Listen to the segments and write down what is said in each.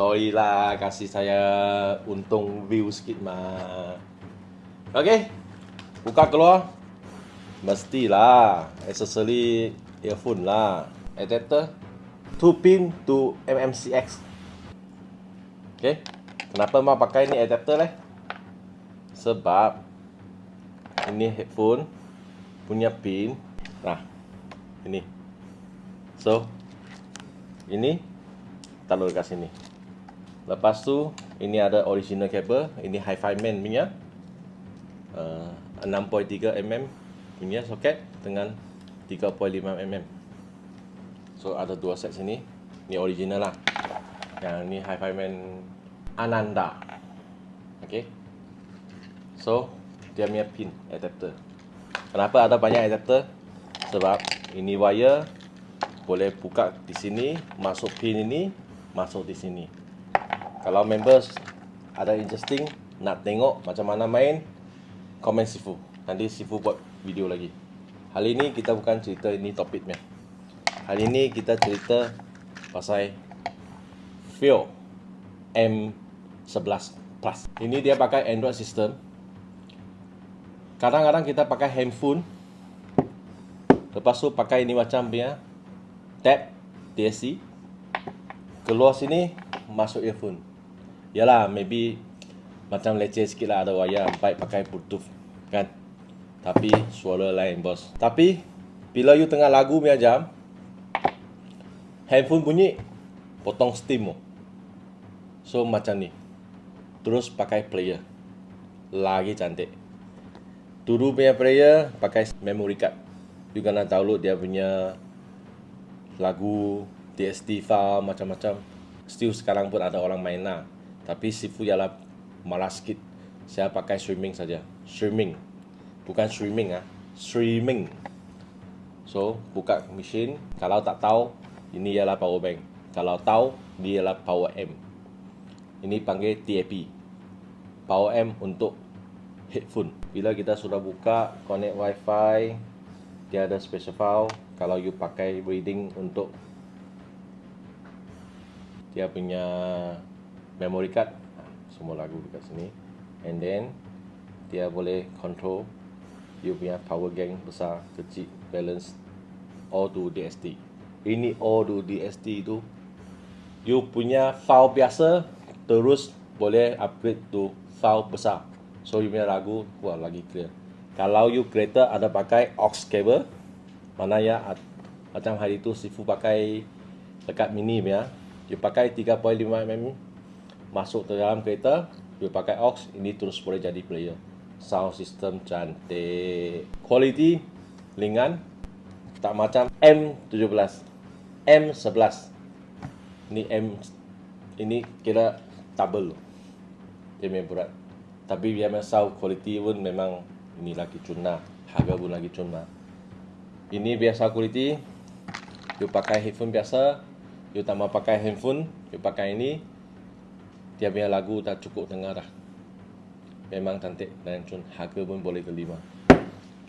Sorry lah kasih saya untung view sikit mah. Okey. Buka keluar. Mestilah accessory earphone lah. Adapter 2 pin to MMCX. Okey. Kenapa mau pakai ni adapter leh? Sebab ini headphone punya pin. Nah. Ini. So, ini taruh dekat sini. Lepas tu ini ada original cable, ini Hi-Fi Man punya. Uh, 6.3 mm punya soket dengan 3.5 mm. So ada dua set sini. Ini original lah. Yang ni Hi-Fi Man Ananda. Okay. So dia punya pin adapter. Kenapa ada banyak adapter? Sebab ini wire boleh buka di sini, masuk pin ini, masuk di sini. Kalau members ada interesting nak tengok macam mana main, komen Sifu. Nanti Sifu buat video lagi. Hari ini kita bukan cerita ini topiknya. Hari ini kita cerita pasal Fio M11 Plus. Ini dia pakai Android system. Kadang-kadang kita pakai handphone. Lepas tu pakai ini macam punya tap TSC keluar sini masuk earphone yalah maybe macam leceh sikit lah ada wayar baik pakai bluetooth kan? Tapi suara lain bos. Tapi bila you tengah lagu punya jam handphone bunyi potong steam so macam ni. Terus pakai player. Lagi cantik. Dulu punya player pakai memory card. You kena download dia punya lagu TST file macam-macam. Still sekarang pun ada orang main lah tapi Sifu ialah malas sikit. Saya pakai streaming saja. Streaming bukan streaming ah. Streaming so buka mesin. Kalau tak tahu ini ialah power bank. Kalau tahu dia ialah power M ini panggil TAP power M untuk headphone. Bila kita sudah buka connect wifi dia ada special file. Kalau you pakai reading untuk dia punya memory card semua lagu dekat sini. And then dia boleh control you punya power gang besar kecil balance all to DST ini all to DST itu you punya file biasa terus boleh upgrade to file besar. So you punya lagu wah lagi clear. Kalau you kereta ada pakai aux cable mana ya macam hari itu Sifu pakai dekat mini ya dia pakai 3.5 mm masuk ke dalam kereta dia pakai aux ini terus boleh jadi player. Sound system cantik. Quality ringan tak macam M17 M11 ini M ini kira double. Dia memang berat. Tapi dia memang sound quality pun memang ini lagi cuna. Harga pun lagi cuna. Ini biasa quality. You pakai headphone biasa. You tak mau pakai handphone. You pakai ini dia punya lagu tak cukup dengar dah. Memang cantik dan cun harga pun boleh terima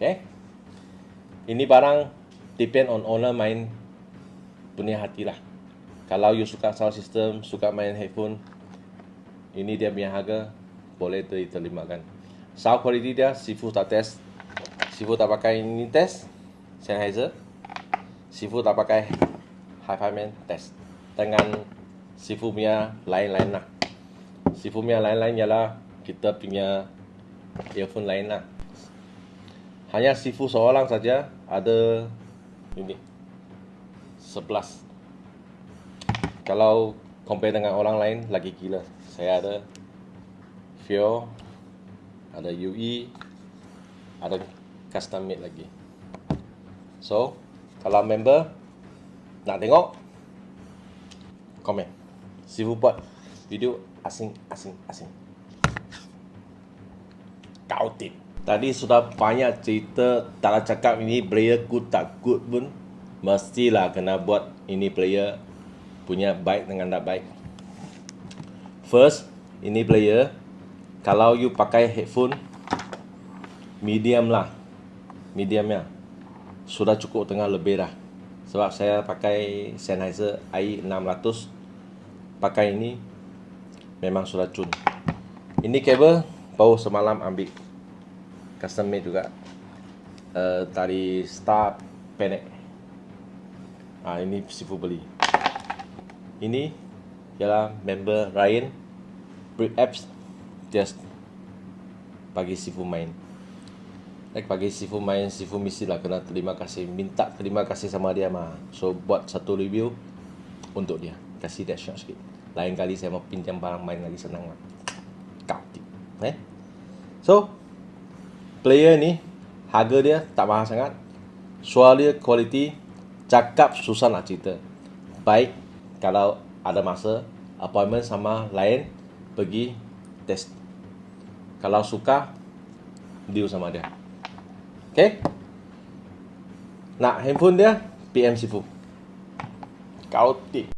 okay ini barang depend on owner main punya hati lah. Kalau you suka sound system suka main headphone ini dia punya harga boleh diterima kan sound quality dia sifu tak test. Sifu tak pakai ini test Sennheiser. Sifu tak pakai Hi-Fi Man test. Dengan Sifu punya lain-lain lah Sifu punya lain-lain ialah Kita punya Earphone lain lah. Hanya Sifu seorang saja Ada Ini 11 Kalau Compare dengan orang lain Lagi gila. Saya ada Fio Ada UE Ada Custom made lagi. So, kalau member nak tengok, komen. Sifu buat video asing-asing-asing. Kau tip. Tadi sudah banyak cerita tak cakap ini player good tak good pun mestilah kena buat ini player punya baik dengan tak baik. First, ini player kalau you pakai headphone medium lah. Medium ya sudah cukup tengah lebih dah sebab saya pakai Sennheiser i600 pakai ini memang sudah cun. Ini kabel baru semalam ambil custom made juga. Uh, tali star penek. Ah ini sifu beli. Ini ialah member Ryan Brick Apps just bagi sifu main. Like bagi sifu main, sifu mesti lah kena terima kasih, minta terima kasih sama dia mah. So buat satu review untuk dia, kasih shot sikit. Lain kali saya mau pinjam barang main lagi senang lah. Kau eh? So player ni harga dia tak mahal sangat. Suara dia quality, cakap susah nak cerita. Baik kalau ada masa appointment sama lain pergi test. Kalau suka deal sama dia. Okay? Nak handphone dia, PM Sifu. Kau tik.